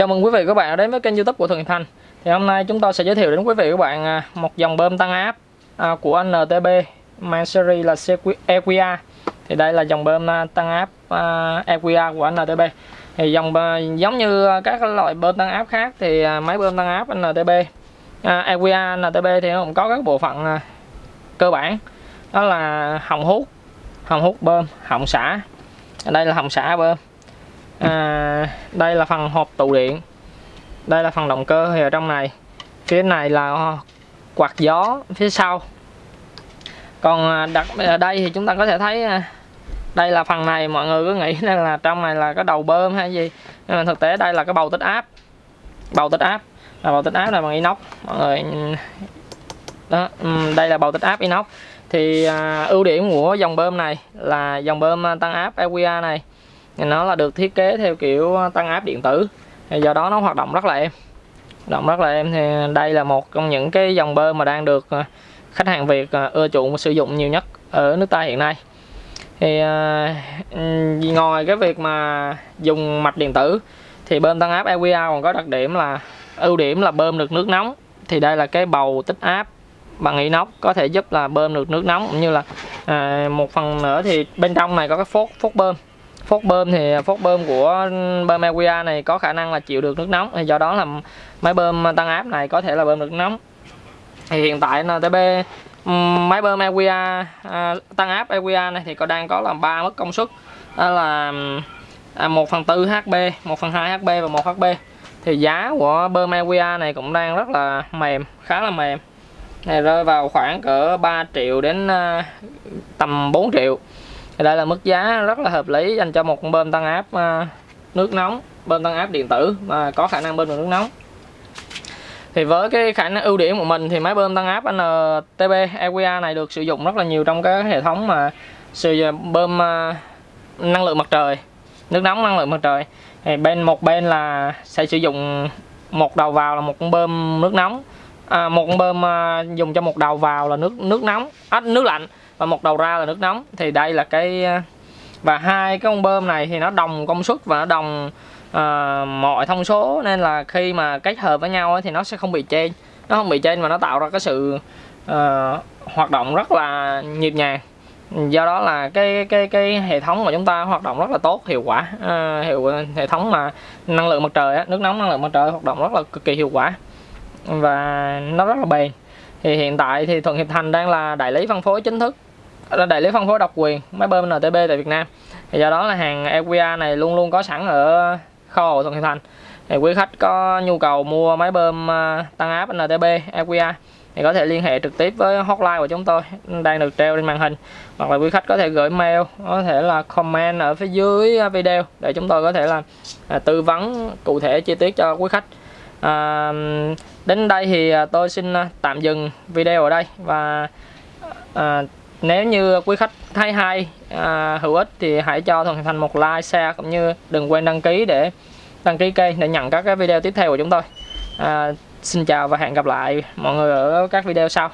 Chào mừng quý vị và các bạn đã đến với kênh youtube của Thuận Hiệp Thành. Thì hôm nay chúng tôi sẽ giới thiệu đến quý vị và các bạn à, một dòng bơm tăng áp à, của NTB mang series là EQA Thì đây là dòng bơm à, tăng áp EQA của NTB Thì dòng giống như các loại bơm tăng áp khác thì máy bơm tăng áp NTB EQA NTB thì nó cũng có các bộ phận cơ bản. Đó là hồng hút, hồng hút bơm, hồng xả. Đây là hồng xả bơm à, đây là phần hộp tụ điện. Đây là phần động cơ thì ở trong này. Phía này là quạt gió phía sau. Còn à, đặt ở à, đây thì chúng ta có thể thấy à, đây là phần này mọi người cứ nghĩ là trong này là cái đầu bơm hay gì. Nhưng mà thực tế đây là cái bầu tích áp. Bầu tích áp. Là bầu tích áp là bằng inox. Mọi người ừ, đó ừ, đây là bầu tích áp inox. Thì à, ưu điểm của dòng bơm này là dòng bơm tăng áp EQA này nó là được thiết kế theo kiểu ờ, tăng áp điện tử. Do đó nó hoạt động rất là êm. Động rất là êm thì đây là một trong những cái dòng bơm mà đang được ờ, khách hàng Việt ờ, ưa chuộng và sử dụng nhiều nhất ở nước ta hiện nay. Thì ngoài cái việc mà dùng mạch điện tử thì bơm tăng áp EQA còn có đặc điểm là ưu điểm là bơm được nước nóng. Thì đây là cái bầu tích áp bằng inox có thể giúp là bơm được nước nóng cũng như là à, một phần nữa thì bên trong này có cái phốt phốt bơm phốt bơm thì phốt bơm của bơm EQA này có khả năng là chịu được nước nóng. Thì do đó là máy bơm tăng áp này có thể là bơm được nước nóng. Thì hiện tại NTB máy bơm EQA à, tăng áp EQA này thì có đang có là ba mức công suất. Đó là à, 1 phần 4 HP 1 phần 2 HP và 1 HP thì giá của bơm EQA này cũng đang rất là mềm, khá là mềm. Này rơi vào khoảng cỡ 3 triệu đến à, tầm 4 triệu thì đây là mức giá rất là hợp lý dành cho một bơm tăng áp à, nước nóng bơm tăng áp điện tử mà có khả năng bơm được nước nóng. Thì với cái khả năng ưu điểm của mình thì máy bơm tăng áp NTB EQA này được sử dụng rất là nhiều trong các hệ thống mà sử bơm à, năng lượng mặt trời, nước nóng năng lượng mặt trời. Thì bên, một bên là sẽ sử dụng một đầu vào là một con bơm nước nóng à, một con bơm à, dùng cho một đầu vào là nước nước nóng. À, nước lạnh và một đầu ra là nước nóng. Thì đây là cái à, và hai cái con bơm này thì nó đồng công suất và nó đồng à, mọi thông số. Nên là khi mà kết hợp với nhau ấy, thì nó sẽ không bị trên nó không bị trên và nó tạo ra cái sự à, hoạt động rất là nhịp nhàng. Do đó là cái cái cái hệ thống của chúng ta hoạt động rất là tốt hiệu quả. À, hiệu hệ thống mà năng lượng mặt trời nước nóng năng lượng mặt trời hoạt động rất là cực kỳ hiệu quả và nó rất là bền. Thì hiện tại thì Thuận Hiệp Thành đang là đại lý phân phối chính thức đại lý phân phối độc quyền, máy bơm NTB tại Việt Nam. Thì do đó là hàng EQA này luôn luôn có sẵn ở kho của Thuận Hiệp Thành. Thì quý khách có nhu cầu mua máy bơm ờ, tăng áp NTB EQA thì có thể liên hệ trực tiếp với hotline của chúng tôi, đang được treo trên màn hình. Hoặc là quý khách có thể gửi mail, có thể là comment ở phía dưới video để chúng tôi có thể là à, tư vấn cụ thể chi tiết cho quý khách à, đến đây thì à, tôi xin à, tạm dừng video ở đây và à, nếu như quý khách thấy hay à, hữu ích thì hãy cho Thuận Thành một like share cũng như đừng quên đăng ký để đăng ký kênh để nhận các cái video tiếp theo của chúng tôi. À, xin chào và hẹn gặp lại mọi người ở các video sau.